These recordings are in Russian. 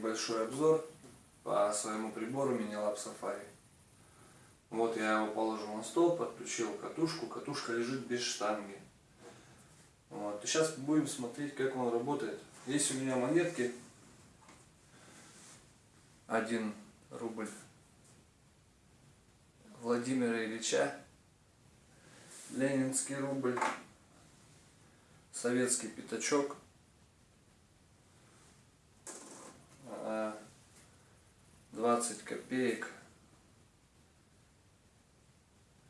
небольшой обзор по своему прибору Minilab Safari. Вот я его положил на стол, подключил катушку. Катушка лежит без штанги. Вот. И сейчас будем смотреть, как он работает. Есть у меня монетки. 1 рубль Владимира Ильича. Ленинский рубль. Советский пятачок. 20 копеек.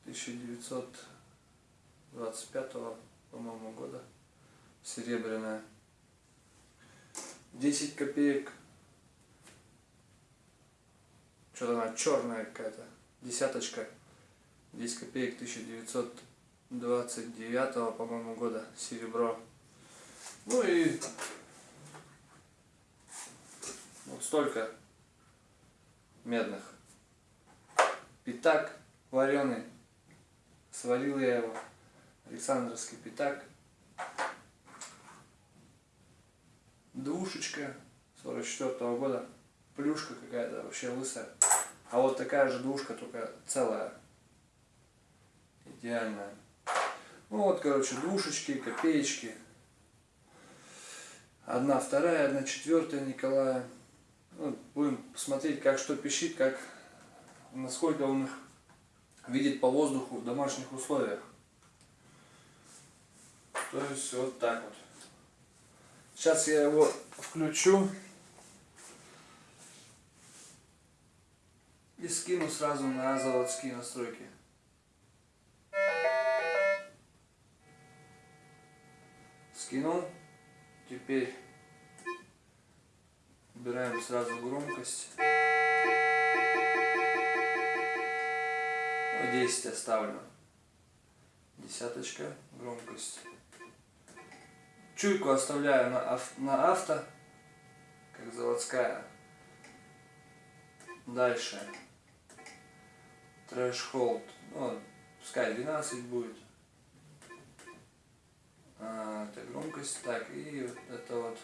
1925 по-моему года. Серебряная. 10 копеек. Что-то она черная какая-то. Десяточка. 10 копеек 1929 по-моему года. Серебро. Ну и вот столько медных. Пятак вареный. Сварил я его. Александровский пятак. Двушечка 44 -го года. Плюшка какая-то вообще лысая. А вот такая же двушка, только целая. Идеальная. Ну вот, короче, двушечки, копеечки. Одна вторая, одна четвертая Николая ну, будем посмотреть, как что пищит, как, насколько он их видит по воздуху в домашних условиях. То есть вот так вот. Сейчас я его включу и скину сразу на заводские настройки. Скинул. Теперь Убираем сразу громкость. 10 оставлю. Десяточка, громкость. Чуйку оставляю на, на авто, как заводская. Дальше. Threshold. Ну, пускай 12 будет. А, это громкость. Так, и это вот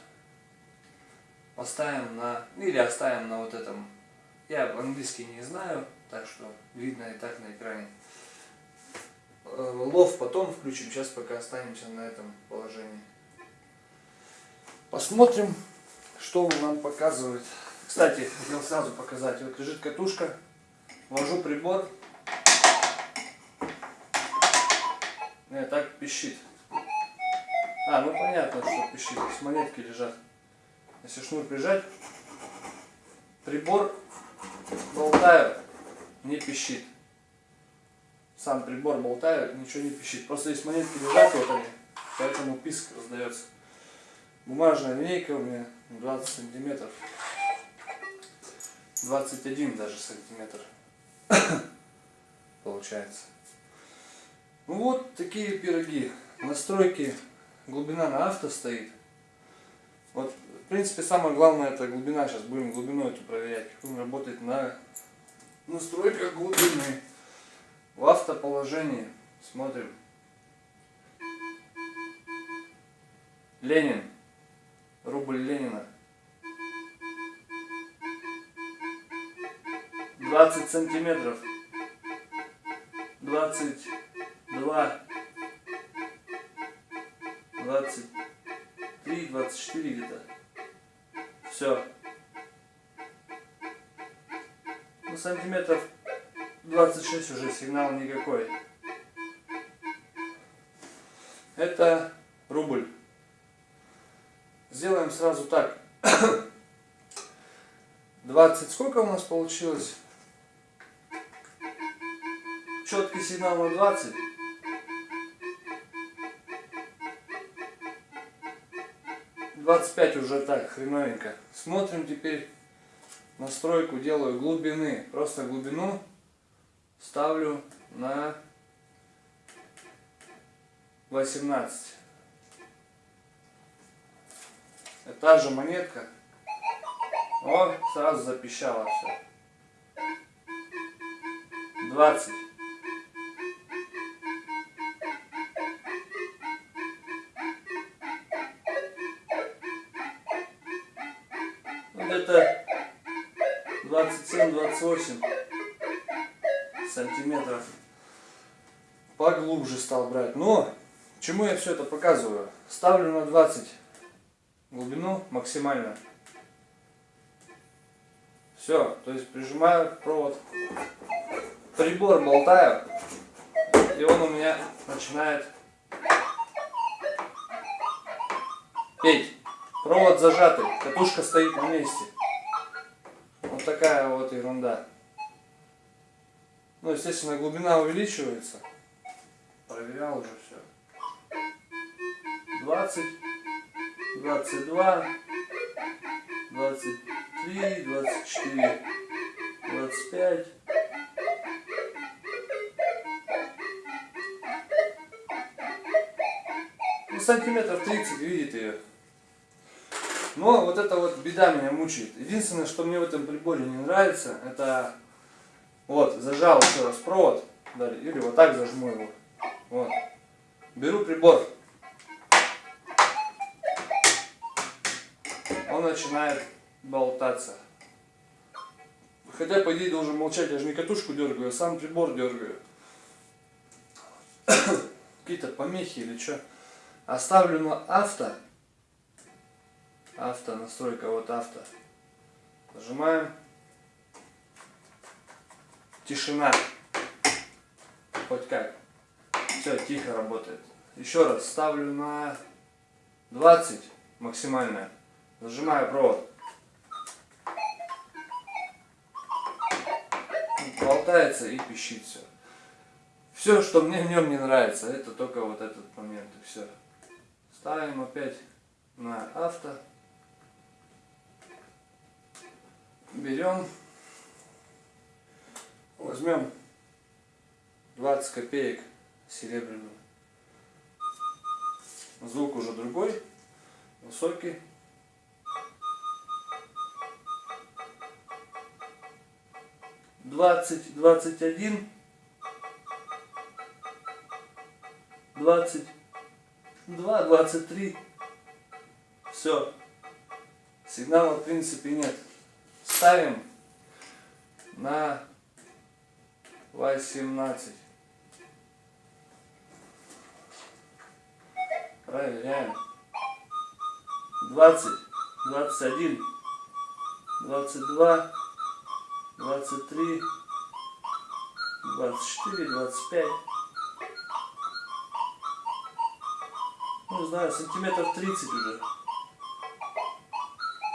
поставим на, или оставим на вот этом, я английский не знаю, так что видно и так на экране. Э, low потом включим, сейчас пока останемся на этом положении. Посмотрим, что он нам показывает. Кстати, хотел сразу показать, вот лежит катушка, ввожу прибор, Нет, так пищит. А, ну понятно, что пищит, с монетки лежат. Если шнур прижать, прибор, болтаю, не пищит. Сам прибор болтаю, ничего не пищит. Просто есть монетки лежат, вот они, поэтому писк раздается. Бумажная линейка у меня 20 сантиметров. 21 даже сантиметр получается. Ну вот такие пироги. Настройки, глубина на авто стоит. Вот в принципе, самое главное это глубина. Сейчас будем глубину эту проверять. Он работает на настройках глубины. В автоположении. Смотрим. Ленин. Рубль Ленина. 20 сантиметров. 22. 23, 24 где-то. Все. Ну, сантиметров 26 уже сигнал никакой. Это рубль. Сделаем сразу так. 20 сколько у нас получилось? Четкий сигнал на 20. 25 уже так, хреновенько. Смотрим теперь настройку, делаю глубины. Просто глубину ставлю на 18. Это та же монетка. О, сразу запищало все. 20. Где-то 27-28 сантиметров поглубже стал брать. Но, чему я все это показываю? Ставлю на 20 глубину максимально. Все, то есть прижимаю провод, прибор болтаю, и он у меня начинает петь. Провод зажатый, катушка стоит на месте. Вот такая вот ерунда. Ну, естественно, глубина увеличивается. Проверял уже все. 20, 22, 23, 24, 25. Ну, сантиметров 30, видите ее. Но вот это вот беда меня мучает. Единственное, что мне в этом приборе не нравится, это вот, зажал еще раз провод, или вот так зажму его. Вот. Беру прибор. Он начинает болтаться. Хотя, по идее, должен молчать, я же не катушку дергаю, а сам прибор дергаю. Какие-то помехи или что. Оставлю на авто авто, настройка вот авто. Нажимаем. Тишина. Хоть как. Все, тихо работает. Еще раз ставлю на 20 максимальное. Нажимаю провод. Болтается и пищит все. Все, что мне в нем не нравится, это только вот этот момент и все. Ставим опять на авто. Берем, возьмем 20 копеек серебряную. Звук уже другой, высокий. Двадцать, двадцать один, двадцать два, двадцать три. Все. Сигнала в принципе нет ставим на 18. Проверяем. 20, 21, 22, 23, 24, 25. Ну, знаю, сантиметров 30 уже.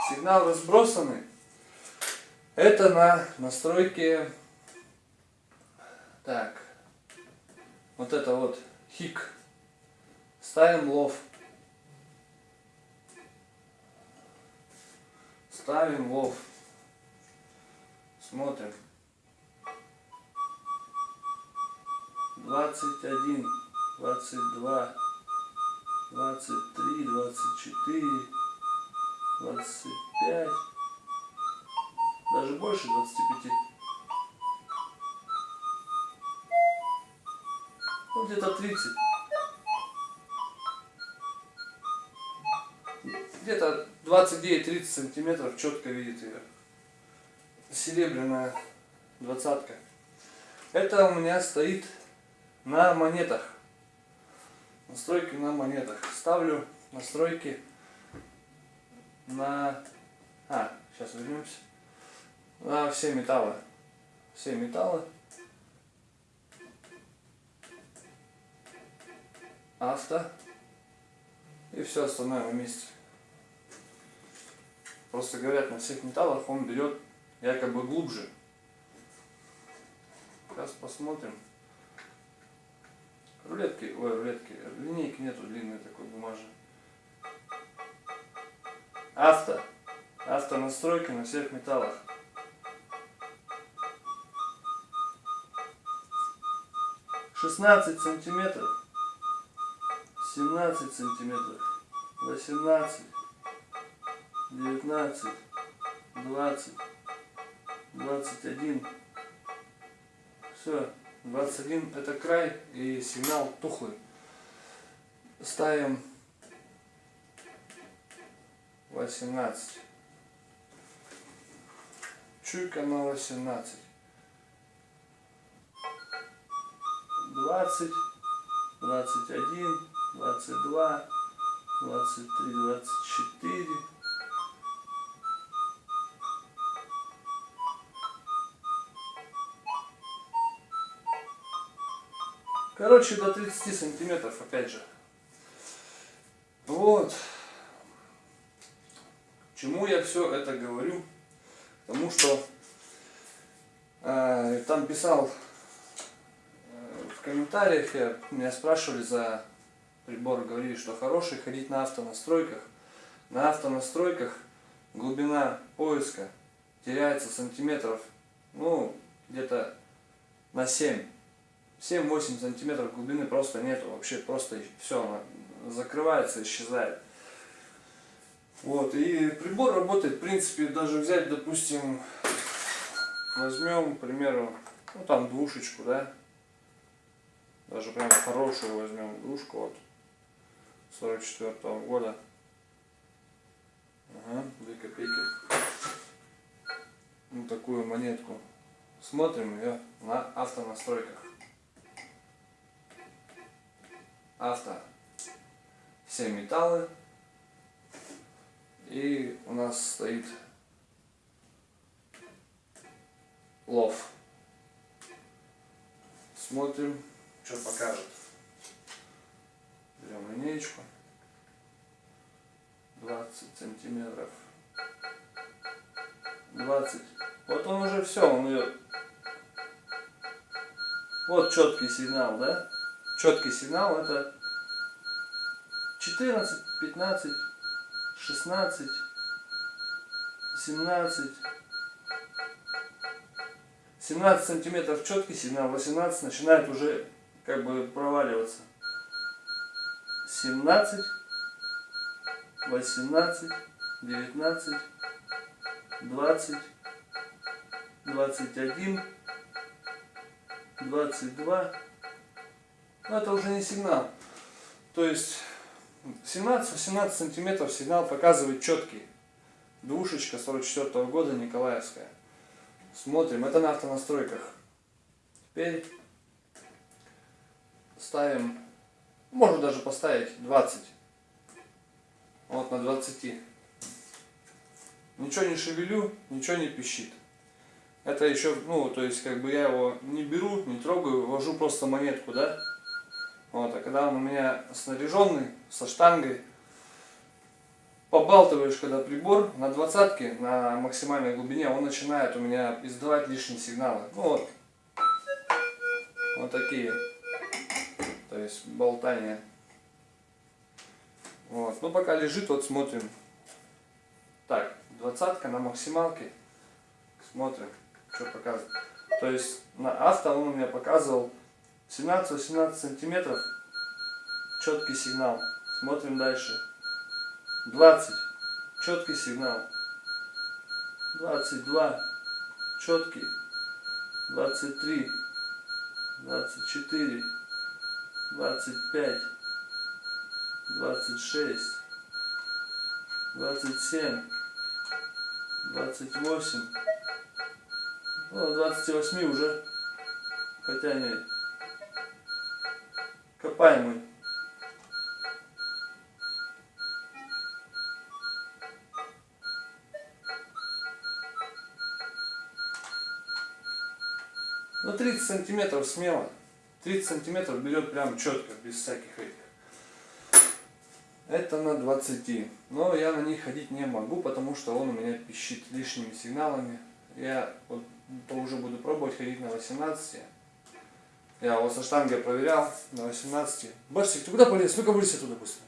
Сигнал разбросанный. Это на настройке, так, вот это вот хик. Ставим лов. Ставим лов. Смотрим. 21, 22, 23, 24, 25 даже больше 25. Ну, где-то 30. Где-то 29-30 сантиметров четко видит ее. Серебряная двадцатка. Это у меня стоит на монетах. Настройки на монетах. Ставлю настройки на... А, сейчас вернемся на все металлы. Все металлы. Авто. И все остальное на месте. Просто говорят, на всех металлах он берет якобы глубже. Сейчас посмотрим. Рулетки, ой, рулетки, линейки нету длинной такой бумажной. Авто. Авто настройки на всех металлах. 16 сантиметров, 17 сантиметров, 18, 19, 20, 21. Все, 21 это край и сигнал тухлый. Ставим 18. Чуйка на 18. 20, 21, 22, 23, 24. Короче, до 30 сантиметров, опять же. Вот. Чему я все это говорю? Потому что э, там писал в комментариях, я, меня спрашивали за прибор, говорили, что хороший ходить на автонастройках. На автонастройках глубина поиска теряется сантиметров, ну, где-то на 7. 7-8 сантиметров глубины просто нету, вообще просто все, закрывается, исчезает. Вот, и прибор работает, в принципе, даже взять, допустим, возьмем, к примеру, ну там двушечку, да, даже прям хорошую возьмем двушку вот 44 -го года. Ага, 2 копейки. Ну такую монетку. Смотрим ее на автонастройках. Авто. Все металлы. И у нас стоит лов. Смотрим, что покажет. Берем линеечку. 20 сантиметров. 20. Вот он уже все, он ее... Вот четкий сигнал, да? Четкий сигнал это 14, 15, 16, 17, 17 сантиметров четкий сигнал, 18 начинает уже как бы проваливаться. 17, 18, 19, 20, 21, 22. Но это уже не сигнал. То есть 17-18 сантиметров сигнал показывает четкий. Двушечка 44 -го года Николаевская. Смотрим, это на автонастройках. Теперь ставим, можно даже поставить 20. Вот на 20. Ничего не шевелю, ничего не пищит. Это еще, ну, то есть, как бы я его не беру, не трогаю, ввожу просто монетку, да? Вот, а когда он у меня снаряженный, со штангой, побалтываешь, когда прибор на двадцатке, на максимальной глубине, он начинает у меня издавать лишние сигналы. Ну вот, вот такие, то есть болтания. Вот, ну пока лежит, вот смотрим. Так, двадцатка на максималке, смотрим, что показывает. То есть на авто он у меня показывал 17-18 сантиметров. Четкий сигнал. Смотрим дальше. 20. Четкий сигнал. 22. Четкий. 23. 24. 25. 26. 27. 28. Ну, 28 уже. Хотя нет. Копаемый. Ну 30 сантиметров смело. 30 сантиметров берет прям четко, без всяких этих. Это на 20. Но я на них ходить не могу, потому что он у меня пищит лишними сигналами. Я вот, то уже буду пробовать ходить на 18. Я его со штангой проверял на 18. Барсик, ты куда полез? Ну-ка вылезь оттуда быстро.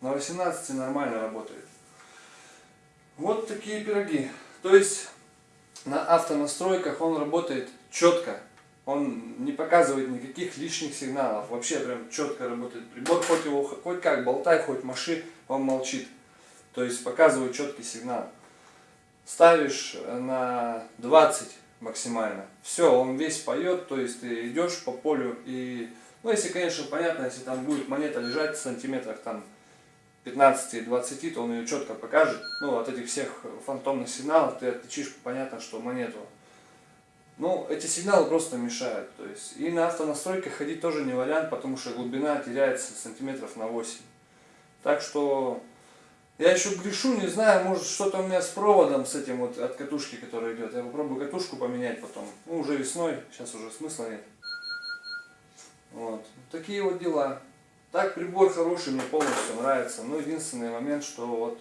На 18 нормально работает. Вот такие пироги. То есть на автонастройках он работает четко. Он не показывает никаких лишних сигналов. Вообще прям четко работает прибор. Хоть его хоть как болтай, хоть маши, он молчит. То есть показывает четкий сигнал. Ставишь на 20 максимально. Все, он весь поет, то есть ты идешь по полю и, ну если, конечно, понятно, если там будет монета лежать в сантиметрах там 15 и 20, то он ее четко покажет. Ну, от этих всех фантомных сигналов ты отличишь, понятно, что монету. Ну, эти сигналы просто мешают. То есть, и на автонастройках ходить тоже не вариант, потому что глубина теряется сантиметров на 8. Так что, я еще грешу, не знаю, может что-то у меня с проводом, с этим вот от катушки, который идет. Я попробую катушку поменять потом. Ну, уже весной, сейчас уже смысла нет. Вот, такие вот дела. Так прибор хороший, мне полностью нравится. Но единственный момент, что вот,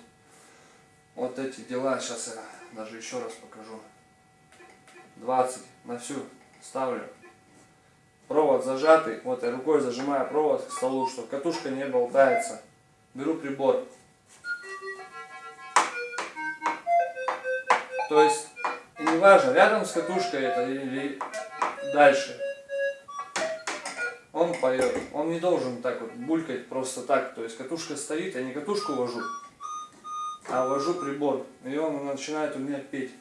вот эти дела, сейчас я даже еще раз покажу. 20 на всю ставлю. Провод зажатый, вот я рукой зажимаю провод к столу, чтобы катушка не болтается. Беру прибор. То есть, не важно, рядом с катушкой это или дальше он поет. Он не должен так вот булькать просто так. То есть катушка стоит, я не катушку вожу, а вожу прибор. И он начинает у меня петь.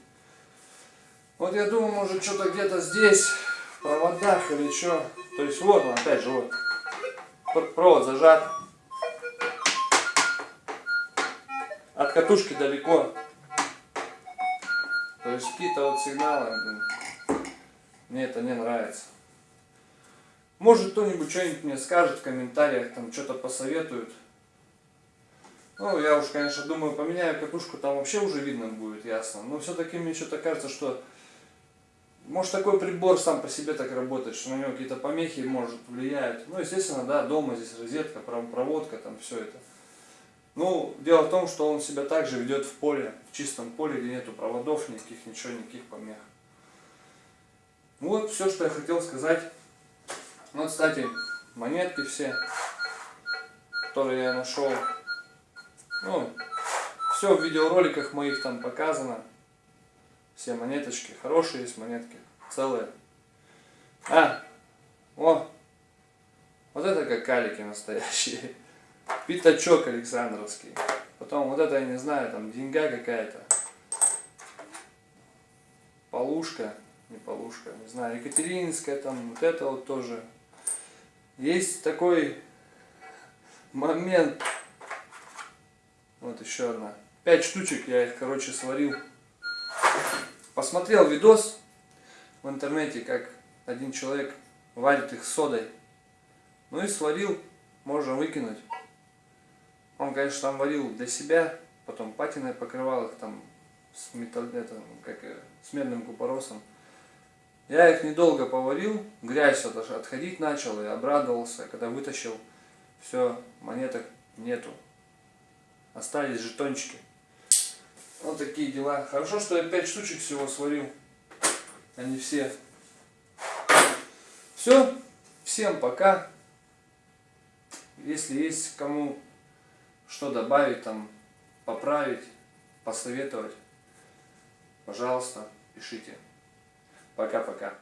Вот я думаю, может что-то где-то здесь, в проводах или что. То есть вот он, опять же, вот. Провод зажат. От катушки далеко. То есть какие-то вот сигналы, мне это не нравится. Может кто-нибудь что-нибудь мне скажет в комментариях, там что-то посоветует. Ну, я уж, конечно, думаю, поменяю катушку, там вообще уже видно будет, ясно. Но все-таки мне что-то кажется, что может такой прибор сам по себе так работает, что на него какие-то помехи может влияют. Ну, естественно, да, дома здесь розетка, проводка, там все это. Ну, дело в том, что он себя также ведет в поле, в чистом поле, где нету проводов никаких, ничего, никаких помех. Вот все, что я хотел сказать. Ну, кстати, монетки все, которые я нашел. Ну, все в видеороликах моих там показано. Все монеточки. Хорошие есть монетки. Целые. А, о, вот это как калики настоящие. Пятачок Александровский. Потом вот это, я не знаю, там деньга какая-то. Полушка, не полушка, не знаю, Екатерининская там, вот это вот тоже есть такой момент. Вот еще одна. Пять штучек я их, короче, сварил. Посмотрел видос в интернете, как один человек варит их содой. Ну и сварил, можно выкинуть. Он, конечно, там варил для себя, потом патиной покрывал их там с, металл, это, как, с медным купоросом. Я их недолго поварил, грязь вот отходить начал и обрадовался, когда вытащил, все, монеток нету. Остались жетончики. Вот такие дела. Хорошо, что я 5 штучек всего сварил, а не все. Все, всем пока. Если есть кому что добавить, там, поправить, посоветовать, пожалуйста, пишите. Пока-пока.